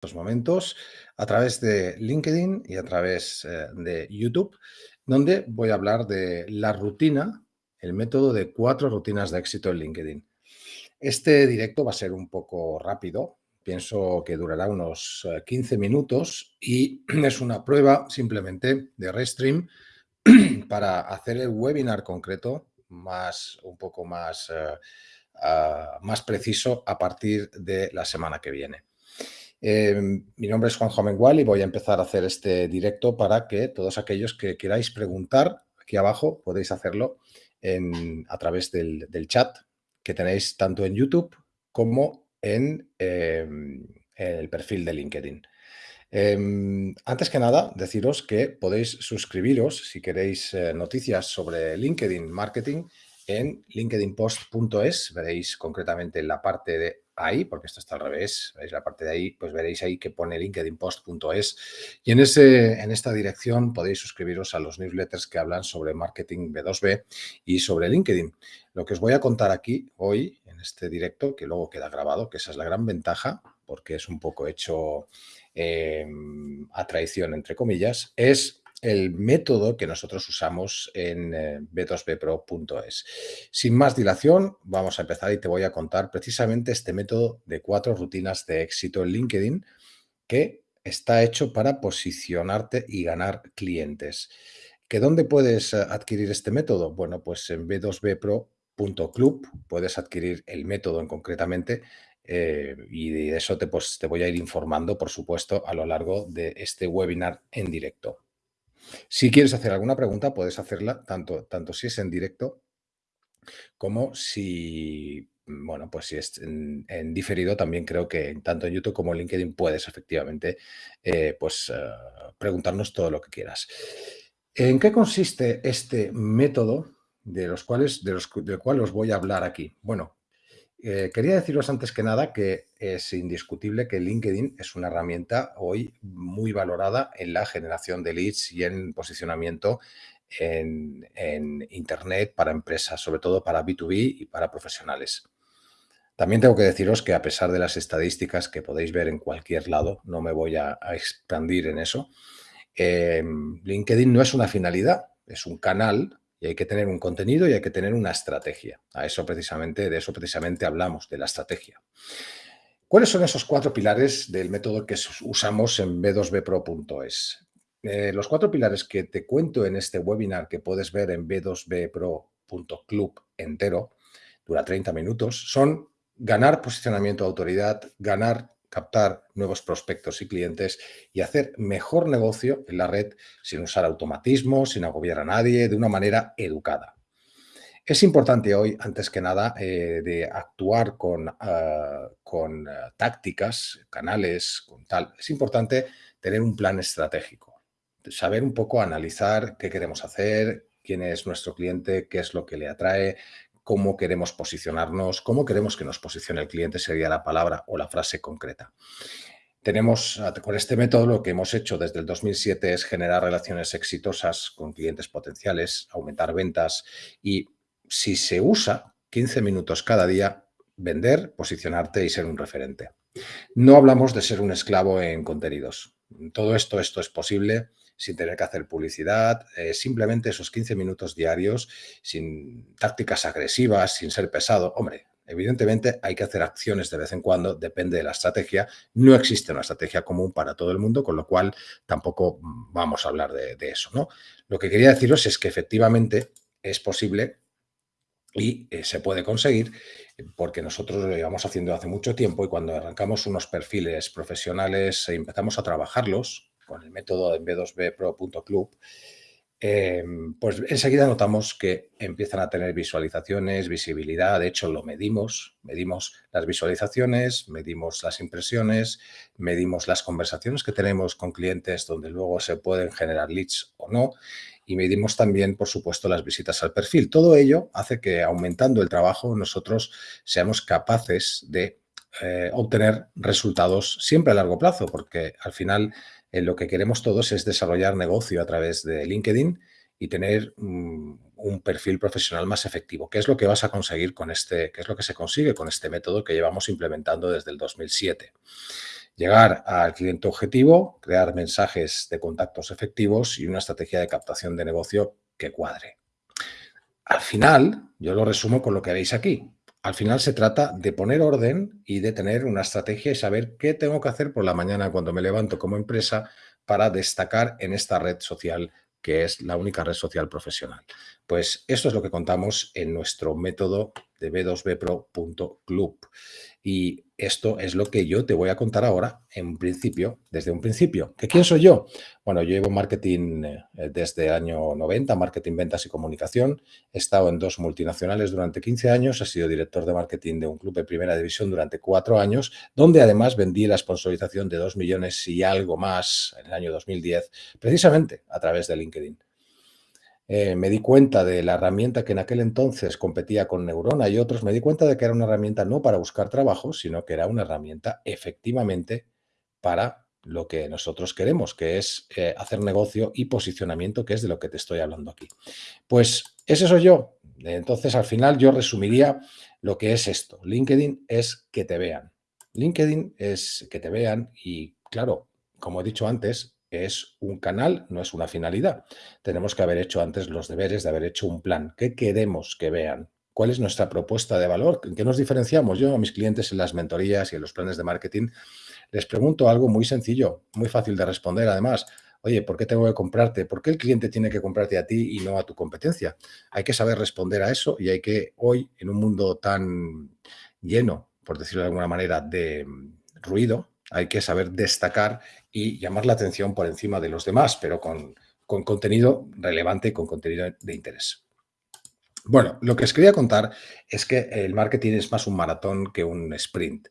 estos momentos a través de LinkedIn y a través eh, de YouTube, donde voy a hablar de la rutina, el método de cuatro rutinas de éxito en LinkedIn. Este directo va a ser un poco rápido, pienso que durará unos 15 eh, minutos y es una prueba simplemente de Restream para hacer el webinar concreto más, un poco más, eh, ah, más preciso a partir de la semana que viene. Em, mi nombre es Juan Mengual y voy a empezar a hacer este directo para que todos aquellos que queráis preguntar aquí abajo podéis hacerlo a través del, chat que tenéis tanto en YouTube como en, em, el perfil de LinkedIn. Em, antes que nada, deciros que podéis suscribiros si queréis eh, noticias sobre LinkedIn Marketing en linkedinpost.es. Veréis concretamente en la parte de ahí, porque esto está al revés, veis la parte de ahí, pues veréis ahí que pone linkedinpost.es y en, ese, en esta dirección podéis suscribiros a los newsletters que hablan sobre marketing B2B y sobre LinkedIn. Lo que os voy a contar aquí hoy en este directo, que luego queda grabado, que esa es la gran ventaja, porque es un poco hecho eh, a traición, entre comillas, es el método que nosotros usamos en eh, b2bpro.es. Sin más dilación, vamos a empezar y te voy a contar precisamente este método de cuatro rutinas de éxito en LinkedIn que está hecho para posicionarte y ganar clientes. ¿Que ¿Dónde puedes eh, adquirir este método? Bueno, pues en b2bpro.club puedes adquirir el método en concretamente eh, y de eso te, pues, te voy a ir informando, por supuesto, a lo largo de este webinar en directo. Si quieres hacer alguna pregunta, puedes hacerla tanto, tanto si es en directo como si, bueno, pues si es en, diferido, también creo que tanto en YouTube como en LinkedIn puedes efectivamente eh, pues, eh, preguntarnos todo lo que quieras. ¿En qué consiste este método de los cuales, de los, del cual os voy a hablar aquí? Bueno, eh, quería deciros antes que nada que es indiscutible que LinkedIn es una herramienta hoy muy valorada en la generación de leads y en posicionamiento en, Internet para empresas, sobre todo para B2B y para profesionales. También tengo que deciros que a pesar de las estadísticas que podéis ver en cualquier lado, no me voy a, expandir en eso, eh, LinkedIn no es una finalidad, es un canal y hay que tener un contenido y hay que tener una estrategia. A eso precisamente, de eso precisamente hablamos, de la estrategia. ¿Cuáles son esos cuatro pilares del método que usamos en b2bpro.es? Eh, los cuatro pilares que te cuento en este webinar que puedes ver en b2bpro.club entero, dura 30 minutos, son ganar posicionamiento de autoridad, ganar captar nuevos prospectos y clientes y hacer mejor negocio en la red sin usar automatismos, sin agobiar a nadie, de una manera educada. Es importante hoy, antes que nada, eh, de actuar con, ah, con ah, tácticas, canales, con tal. Es importante tener un plan estratégico, saber un poco analizar qué queremos hacer, quién es nuestro cliente, qué es lo que le atrae, cómo queremos posicionarnos, cómo queremos que nos posicione el cliente sería la palabra o la frase concreta. Tenemos, con este método, lo que hemos hecho desde el 2007 es generar relaciones exitosas con clientes potenciales, aumentar ventas y si se usa 15 minutos cada día, vender, posicionarte y ser un referente. No hablamos de ser un esclavo en contenidos. Todo esto, esto es posible sin tener que hacer publicidad, eh, simplemente esos 15 minutos diarios, sin tácticas agresivas, sin ser pesado. Hombre, evidentemente hay que hacer acciones de vez en cuando, depende de la estrategia. No existe una estrategia común para todo el mundo, con lo cual tampoco vamos a hablar de, eso. ¿no? Lo que quería deciros es que efectivamente es posible y eh, se puede conseguir porque nosotros lo llevamos haciendo hace mucho tiempo y cuando arrancamos unos perfiles profesionales e empezamos a trabajarlos, con el método en b2bpro.club, eh, pues enseguida notamos que empiezan a tener visualizaciones, visibilidad, de hecho lo medimos, medimos las visualizaciones, medimos las impresiones, medimos las conversaciones que tenemos con clientes donde luego se pueden generar leads o no. Y medimos también, por supuesto, las visitas al perfil. Todo ello hace que aumentando el trabajo nosotros seamos capaces de eh, obtener resultados siempre a largo plazo, porque al final lo que queremos todos es desarrollar negocio a través de LinkedIn y tener mm, un perfil profesional más efectivo. ¿Qué es lo que vas a conseguir con este, qué es lo que se consigue con este método que llevamos implementando desde el 2007? Llegar al cliente objetivo, crear mensajes de contactos efectivos y una estrategia de captación de negocio que cuadre. Al final, yo lo resumo con lo que veis aquí. Al final se trata de poner orden y de tener una estrategia y saber qué tengo que hacer por la mañana cuando me levanto como empresa para destacar en esta red social que es la única red social profesional. Pues esto es lo que contamos en nuestro método de b2bpro.club. Y esto es lo que yo te voy a contar ahora, en principio, desde un principio. ¿Que ¿Quién soy yo? Bueno, yo llevo marketing eh, desde el año 90, marketing, ventas y comunicación. He estado en dos multinacionales durante 15 años, he sido director de marketing de un club de primera división durante cuatro años, donde además vendí la sponsorización de dos millones y algo más en el año 2010, precisamente a través de LinkedIn. Eh, me di cuenta de la herramienta que en aquel entonces competía con Neurona y otros, me di cuenta de que era una herramienta no para buscar trabajo, sino que era una herramienta efectivamente para lo que nosotros queremos, que es eh, hacer negocio y posicionamiento, que es de lo que te estoy hablando aquí. Pues ese soy yo. Entonces, al final yo resumiría lo que es esto. LinkedIn es que te vean. LinkedIn es que te vean y, claro, como he dicho antes, es un canal, no es una finalidad. Tenemos que haber hecho antes los deberes de haber hecho un plan. ¿Qué queremos que vean? ¿Cuál es nuestra propuesta de valor? ¿En qué nos diferenciamos? Yo a mis clientes en las mentorías y en los planes de marketing les pregunto algo muy sencillo, muy fácil de responder además. Oye, ¿por qué tengo que comprarte? ¿Por qué el cliente tiene que comprarte a ti y no a tu competencia? Hay que saber responder a eso y hay que hoy, en un mundo tan lleno, por decirlo de alguna manera, de ruido, hay que saber destacar y llamar la atención por encima de los demás, pero con, contenido relevante y con contenido de interés. Bueno, lo que os quería contar es que el marketing es más un maratón que un sprint.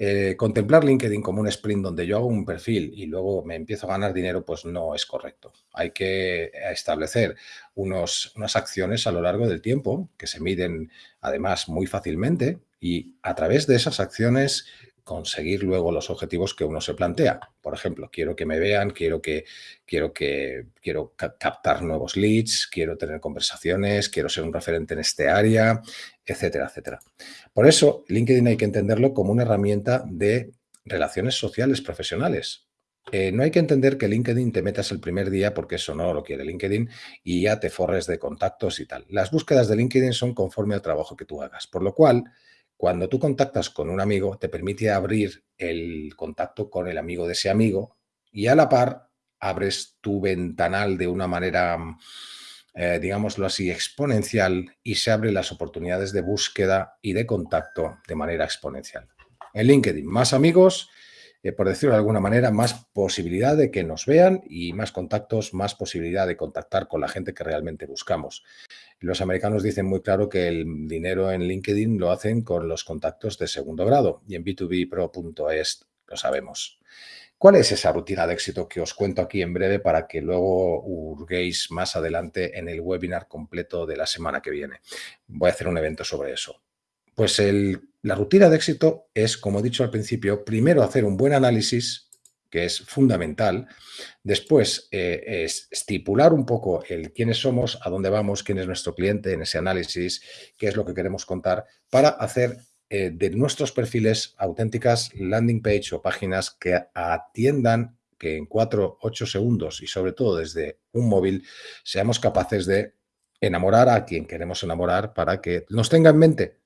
Eh, contemplar LinkedIn como un sprint donde yo hago un perfil y luego me empiezo a ganar dinero, pues no es correcto. Hay que establecer unos, unas acciones a lo largo del tiempo que se miden además muy fácilmente y a través de esas acciones conseguir luego los objetivos que uno se plantea. Por ejemplo, quiero que me vean, quiero que quiero que quiero captar nuevos leads, quiero tener conversaciones, quiero ser un referente en este área, etcétera, etcétera. Por eso, LinkedIn hay que entenderlo como una herramienta de relaciones sociales profesionales. Eh, no hay que entender que LinkedIn te metas el primer día porque eso no lo quiere LinkedIn y ya te forres de contactos y tal. Las búsquedas de LinkedIn son conforme al trabajo que tú hagas, por lo cual cuando tú contactas con un amigo, te permite abrir el contacto con el amigo de ese amigo y a la par abres tu ventanal de una manera, eh, digámoslo así, exponencial y se abren las oportunidades de búsqueda y de contacto de manera exponencial. En LinkedIn, más amigos, eh, por decirlo de alguna manera, más posibilidad de que nos vean y más contactos, más posibilidad de contactar con la gente que realmente buscamos. Los americanos dicen muy claro que el dinero en LinkedIn lo hacen con los contactos de segundo grado y en b2bpro.es lo sabemos. ¿Cuál es esa rutina de éxito que os cuento aquí en breve para que luego hurguéis más adelante en el webinar completo de la semana que viene? Voy a hacer un evento sobre eso. Pues la rutina de éxito es, como he dicho al principio, primero hacer un buen análisis que es fundamental. Después, eh, es estipular un poco el quiénes somos, a dónde vamos, quién es nuestro cliente en ese análisis, qué es lo que queremos contar, para hacer eh, de nuestros perfiles auténticas landing page o páginas que atiendan que en 4, 8 segundos y sobre todo desde un móvil seamos capaces de enamorar a quien queremos enamorar para que nos tenga en mente.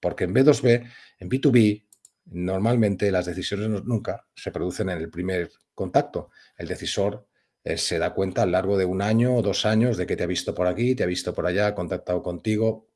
Porque en B2B, en B2B, Normalmente las decisiones nunca se producen en el primer contacto. El decisor eh, se da cuenta a lo largo de un año o dos años de que te ha visto por aquí, te ha visto por allá, ha contactado contigo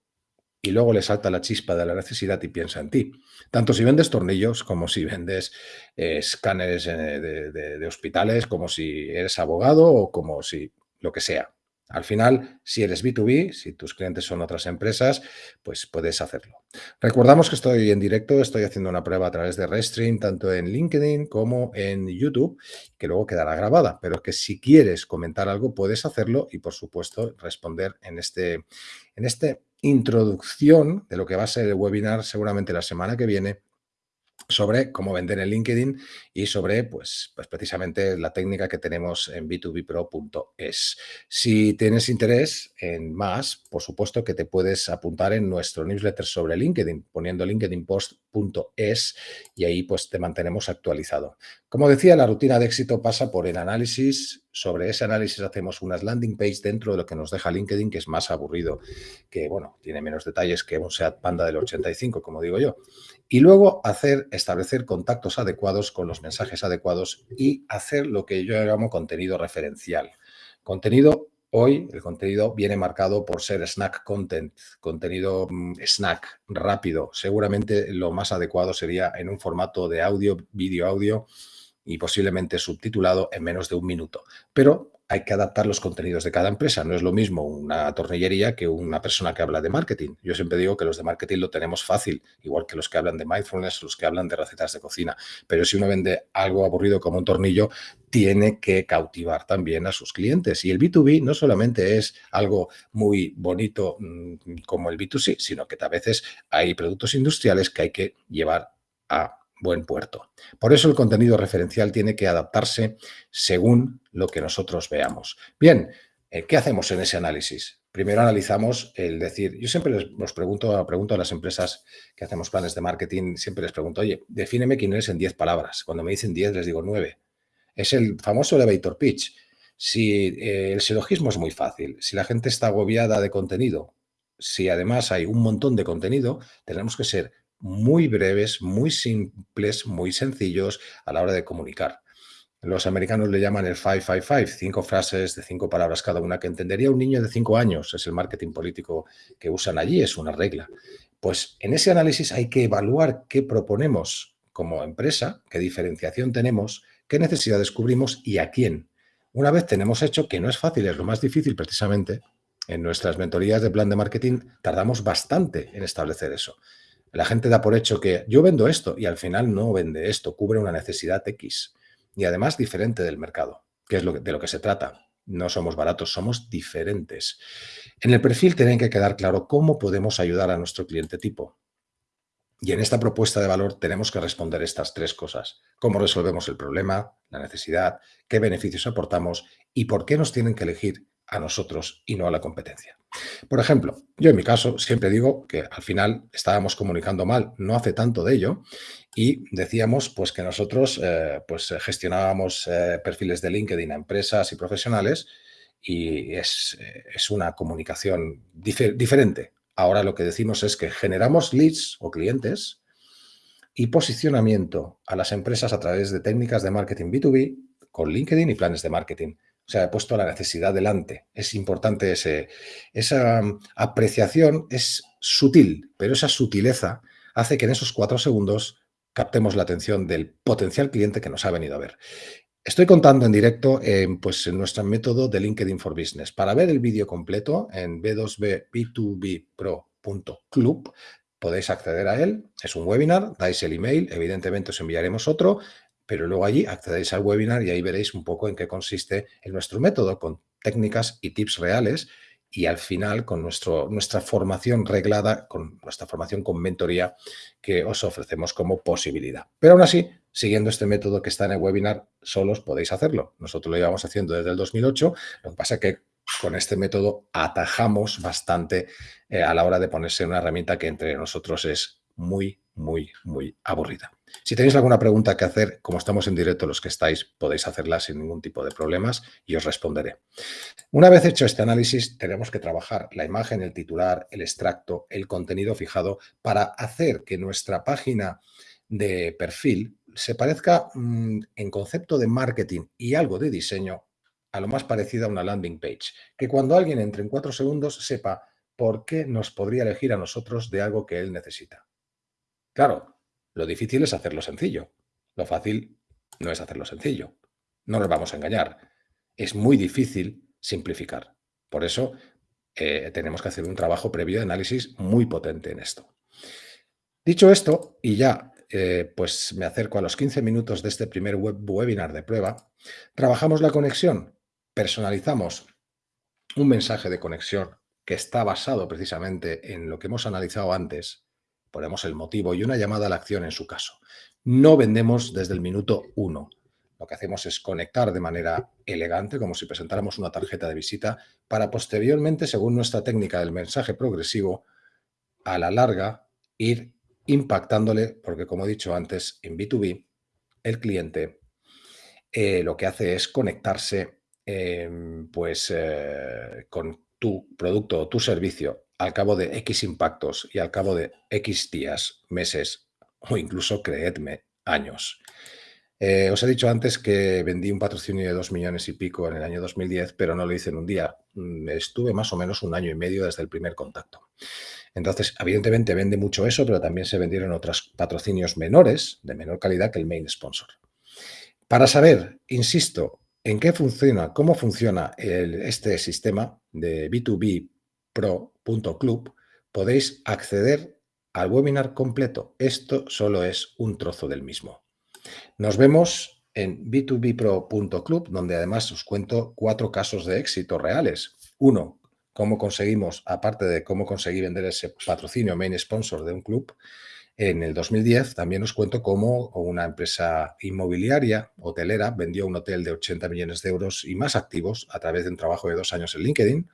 y luego le salta la chispa de la necesidad y piensa en ti. Tanto si vendes tornillos como si vendes eh, escáneres eh, de hospitales, como si eres abogado o como si lo que sea. Al final, si eres B2B, si tus clientes son otras empresas, pues puedes hacerlo. Recordamos que estoy en directo, estoy haciendo una prueba a través de Restream, tanto en LinkedIn como en YouTube, que luego quedará grabada, pero que si quieres comentar algo puedes hacerlo y, por supuesto, responder en este, en este introducción de lo que va a ser el webinar seguramente la semana que viene sobre cómo vender en LinkedIn y sobre, pues, pues precisamente la técnica que tenemos en b2bpro.es. Si tienes interés en más, por supuesto que te puedes apuntar en nuestro newsletter sobre LinkedIn, poniendo linkedinpost.es y ahí pues te mantenemos actualizado. Como decía, la rutina de éxito pasa por el análisis. Sobre ese análisis hacemos unas landing page dentro de lo que nos deja LinkedIn, que es más aburrido, que bueno, tiene menos detalles que un SEAT Panda del 85, como digo yo. Y luego hacer, establecer contactos adecuados con los mensajes adecuados y hacer lo que yo llamo contenido referencial. Contenido, hoy el contenido viene marcado por ser snack content, contenido mm, snack, rápido. Seguramente lo más adecuado sería en un formato de audio, vídeo audio y posiblemente subtitulado en menos de un minuto. Pero hay que adaptar los contenidos de cada empresa. No es lo mismo una tornillería que una persona que habla de marketing. Yo siempre digo que los de marketing lo tenemos fácil, igual que los que hablan de mindfulness, los que hablan de recetas de cocina. Pero si uno vende algo aburrido como un tornillo, tiene que cautivar también a sus clientes. Y el B2B no solamente es algo muy bonito mm, como el B2C, sino que a veces hay productos industriales que hay que llevar a buen puerto. Por eso el contenido referencial tiene que adaptarse según lo que nosotros veamos. Bien, eh, ¿qué hacemos en ese análisis? Primero analizamos el decir, yo siempre les pregunto, pregunto a las empresas que hacemos planes de marketing, siempre les pregunto, oye, defíneme quién eres en 10 palabras. Cuando me dicen 10 les digo 9. Es el famoso elevator pitch. Si eh, el silogismo es muy fácil, si la gente está agobiada de contenido, si además hay un montón de contenido, tenemos que ser muy breves, muy simples, muy sencillos a la hora de comunicar. Los americanos le llaman el 555, cinco frases de cinco palabras cada una que entendería un niño de cinco años. Es el marketing político que usan allí, es una regla. Pues en ese análisis hay que evaluar qué proponemos como empresa, qué diferenciación tenemos, qué necesidad descubrimos y a quién. Una vez tenemos hecho, que no es fácil, es lo más difícil precisamente, en nuestras mentorías de plan de marketing tardamos bastante en establecer eso. La gente da por hecho que yo vendo esto y al final no vende esto, cubre una necesidad X y además diferente del mercado, que es lo de lo que se trata. No somos baratos, somos diferentes. En el perfil tienen que quedar claro cómo podemos ayudar a nuestro cliente tipo. Y en esta propuesta de valor tenemos que responder estas tres cosas. Cómo resolvemos el problema, la necesidad, qué beneficios aportamos y por qué nos tienen que elegir a nosotros y no a la competencia. Por ejemplo, yo en mi caso siempre digo que al final estábamos comunicando mal, no hace tanto de ello, y decíamos pues que nosotros eh, pues gestionábamos eh, perfiles de LinkedIn a empresas y profesionales y es, es una comunicación diferente. Ahora lo que decimos es que generamos leads o clientes y posicionamiento a las empresas a través de técnicas de marketing B2B con LinkedIn y planes de marketing. O sea, he puesto la necesidad delante. Es importante esa mm, apreciación, es sutil, pero esa sutileza hace que en esos cuatro segundos captemos la atención del potencial cliente que nos ha venido a ver. Estoy contando en directo pues, en nuestro método de LinkedIn for Business. Para ver el vídeo completo en b2b-b2b-pro.club podéis acceder a él. Es un webinar, dais el email, evidentemente os enviaremos otro pero luego allí accedéis al webinar y ahí veréis un poco en qué consiste nuestro método, con técnicas y tips reales y al final con nuestra formación reglada, con nuestra formación con mentoría que os ofrecemos como posibilidad. Pero aún así, siguiendo este método que está en el webinar, solos podéis hacerlo. Nosotros lo llevamos haciendo desde el 2008, lo que pasa es que con este método atajamos bastante eh, a la hora de ponerse una herramienta que entre nosotros es muy, muy, muy aburrida. Si tenéis alguna pregunta que hacer, como estamos en directo, los que estáis, podéis hacerla sin ningún tipo de problemas y os responderé. Una vez hecho este análisis, tenemos que trabajar la imagen, el titular, el extracto, el contenido fijado para hacer que nuestra página de perfil se parezca mm, en concepto de marketing y algo de diseño a lo más parecido a una landing page. Que cuando alguien entre en cuatro segundos sepa por qué nos podría elegir a nosotros de algo que él necesita. Claro, lo difícil es hacerlo sencillo. Lo fácil no es hacerlo sencillo. No nos vamos a engañar. Es muy difícil simplificar. Por eso eh, tenemos que hacer un trabajo previo de análisis muy potente en esto. Dicho esto, y ya eh, pues me acerco a los 15 minutos de este primer web webinar de prueba, trabajamos la conexión, personalizamos un mensaje de conexión que está basado precisamente en lo que hemos analizado antes ponemos el motivo y una llamada a la acción en su caso. No vendemos desde el minuto uno. Lo que hacemos es conectar de manera elegante, como si presentáramos una tarjeta de visita, para posteriormente, según nuestra técnica del mensaje progresivo, a la larga ir impactándole, porque como he dicho antes, en B2B, el cliente eh, lo que hace es conectarse em, pues, eh, con tu producto o tu servicio al cabo de X impactos y al cabo de X días, meses o incluso, creedme, años. Eh, os he dicho antes que vendí un patrocinio de dos millones y pico en el año 2010, pero no lo hice en un día. Mm, estuve más o menos un año y medio desde el primer contacto. Entonces, evidentemente vende mucho eso, pero también se vendieron otros patrocinios menores, de menor calidad que el main sponsor. Para saber, insisto, en qué funciona, cómo funciona este sistema de B2B Pro.club, podéis acceder al webinar completo. Esto solo es un trozo del mismo. Nos vemos en b2bpro.club, donde además os cuento cuatro casos de éxito reales. Uno, cómo conseguimos, aparte de cómo conseguí vender ese patrocinio main sponsor de un club, en el 2010 también os cuento cómo una empresa inmobiliaria, hotelera, vendió un hotel de 80 millones de euros y más activos a través de un trabajo de dos años en LinkedIn.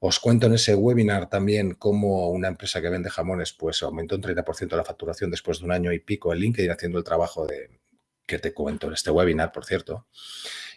Os cuento en ese webinar también cómo una empresa que vende jamones pues aumentó un 30% la facturación después de un año y pico en LinkedIn haciendo el trabajo de, que te cuento en este webinar, por cierto.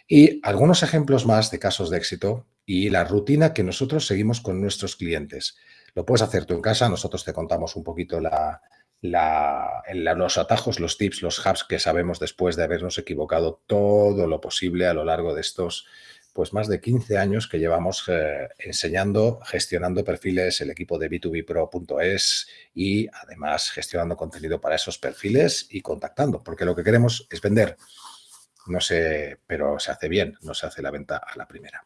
Y algunos ejemplos más de casos de éxito y la rutina que nosotros seguimos con nuestros clientes. Lo puedes hacer tú en casa, nosotros te contamos un poquito la, los atajos, los tips, los hubs que sabemos después de habernos equivocado todo lo posible a lo largo de estos pues más de 15 años que llevamos eh, enseñando, gestionando perfiles, el equipo de b2bpro.es y además gestionando contenido para esos perfiles y contactando, porque lo que queremos es vender. No sé, pero se hace bien, no se hace la venta a la primera.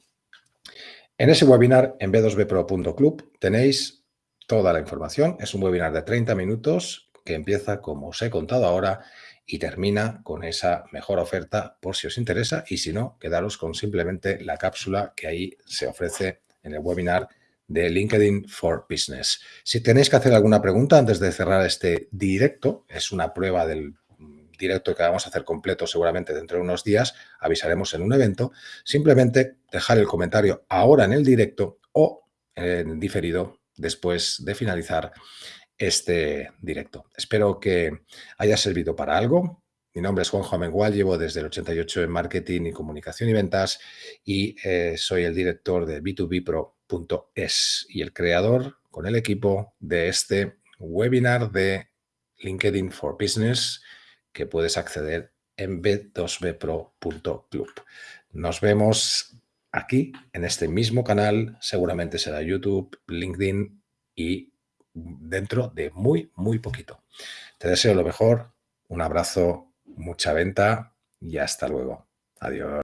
En ese webinar en b2bpro.club tenéis toda la información. Es un webinar de 30 minutos que empieza, como os he contado ahora, y termina con esa mejor oferta por si os interesa y si no, quedaros con simplemente la cápsula que ahí se ofrece en el webinar de LinkedIn for Business. Si tenéis que hacer alguna pregunta antes de cerrar este directo, es una prueba del directo que vamos a hacer completo seguramente dentro de unos días, avisaremos en un evento, simplemente dejar el comentario ahora en el directo o en diferido después de finalizar este directo. Espero que haya servido para algo. Mi nombre es Juanjo Amengual, llevo desde el 88 en marketing y comunicación y ventas y eh, soy el director de b2bpro.es y el creador con el equipo de este webinar de LinkedIn for Business que puedes acceder en b2bpro.club. Nos vemos aquí en este mismo canal, seguramente será YouTube, LinkedIn y dentro de muy, muy poquito. Te deseo lo mejor, un abrazo, mucha venta y hasta luego. Adiós.